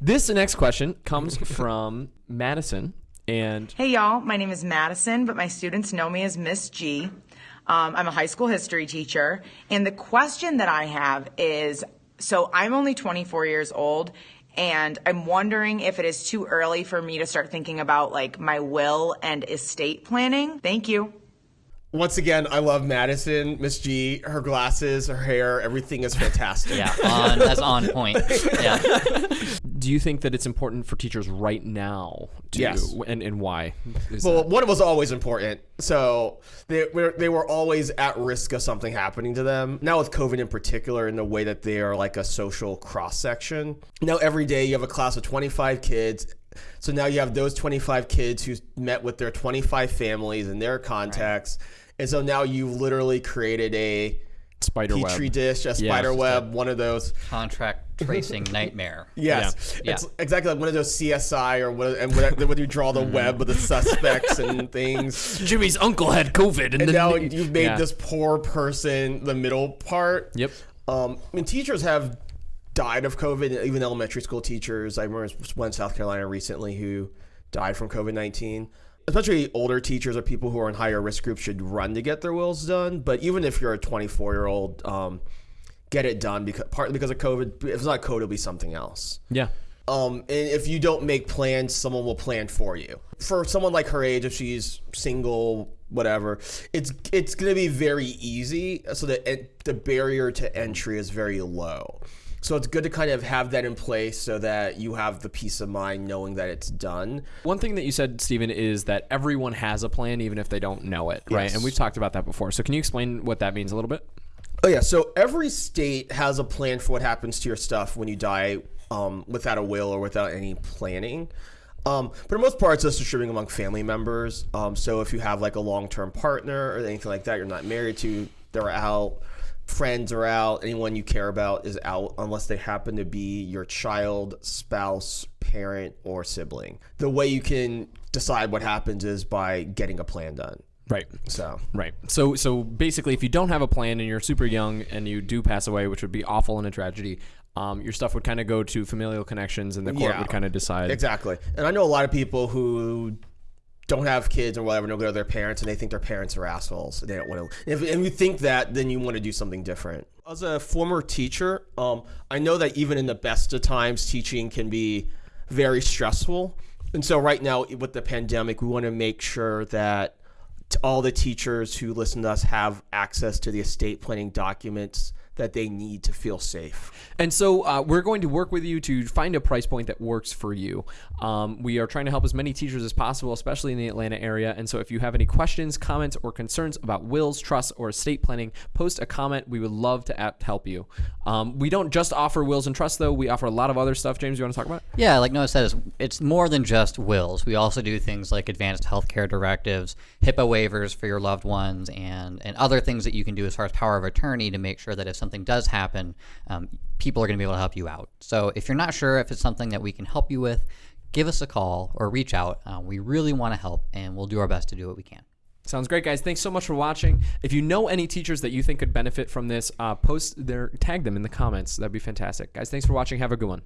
This next question comes from Madison. And Hey y'all, my name is Madison, but my students know me as Miss G. Um, I'm a high school history teacher, and the question that I have is so I'm only 24 years old, and I'm wondering if it is too early for me to start thinking about like my will and estate planning. Thank you. Once again, I love Madison, Miss G. Her glasses, her hair, everything is fantastic. Yeah, on that's on point. Yeah. do you think that it's important for teachers right now? To, Yes. And, and why? Well, that- one was always important. So they were they were always at risk of something happening to them. Now with COVID in particular, in the way that they are like a social cross section. Now every day you have a class of 25 kids. So now you have those 25 kids who met with their 25 families and their contacts. And so now you've literally created a spider web. petri dish, a spider web, one of those. Contract tracing nightmare. Yes, Yeah. it's Yeah. exactly like one of those CSI or what, and when when you draw the web with the suspects and things. Jimmy's uncle had COVID, and, And then now you've made Yeah. this poor person the middle part. Yep. Um, I mean, teachers have died of COVID, even elementary school teachers. I remember one in South Carolina recently who died from COVID 19. Especially older teachers or people who are in higher risk groups should run to get their wills done. But even if you're a 24 year old, um, get it done because partly because of COVID. If it's not COVID, it'll be something else. Yeah. Um, and if you don't make plans, someone will plan for you. For someone like her age, if she's single, whatever, it's it's gonna be very easy. So the the barrier to entry is very low. So it's good to kind of have that in place so that you have the peace of mind knowing that it's done. One thing that you said, Stephen, is that everyone has a plan, even if they don't know it, right? And we've talked about that before. So can you explain what that means a little bit? Oh yeah, so every state has a plan for what happens to your stuff when you die um, without a will or without any planning. Um, but for the most part, it's just distributing among family members. Um, so if you have like a long-term partner or anything like that, you're not married to, they're out. Friends are out. Anyone you care about is out unless they happen to be your child, spouse, parent, or sibling. The way you can decide what happens is by getting a plan done. Right. So Right. So so basically, if you don't have a plan and you're super young and you do pass away, which would be awful and a tragedy, um, your stuff would kind of go to familial connections, and the court Yeah. would kind of decide. Exactly. And I know a lot of people who don't have kids or whatever, don't go to their parents, and they think their parents are assholes. They don't want to. If, if you think that, then you want to do something different. As a former teacher, um, I know that even in the best of times, teaching can be very stressful. And so, right now, with the pandemic, we want to make sure that all the teachers who listen to us have access to the estate planning documents that they need to feel safe. And so uh, we're going to work with you to find a price point that works for you. Um, we are trying to help as many teachers as possible, especially in the Atlanta area. And so if you have any questions, comments, or concerns about wills, trusts, or estate planning, post a comment. We would love to app- help you. Um, we don't just offer wills and trusts, though. We offer a lot of other stuff. James, you want to talk about? it? Yeah, like Noah said, it's, it's more than just wills. We also do things like advanced healthcare directives, HIPAA waivers for your loved ones, and, and other things that you can do as far as power of attorney to make sure that if something does happen, um, people are going to be able to help you out. So if you're not sure if it's something that we can help you with, give us a call or reach out. Uh, we really want to help, and we'll do our best to do what we can. Sounds great, guys. Thanks so much for watching. If you know any teachers that you think could benefit from this, uh, post their tag them in the comments. That'd be fantastic, guys. Thanks for watching. Have a good one.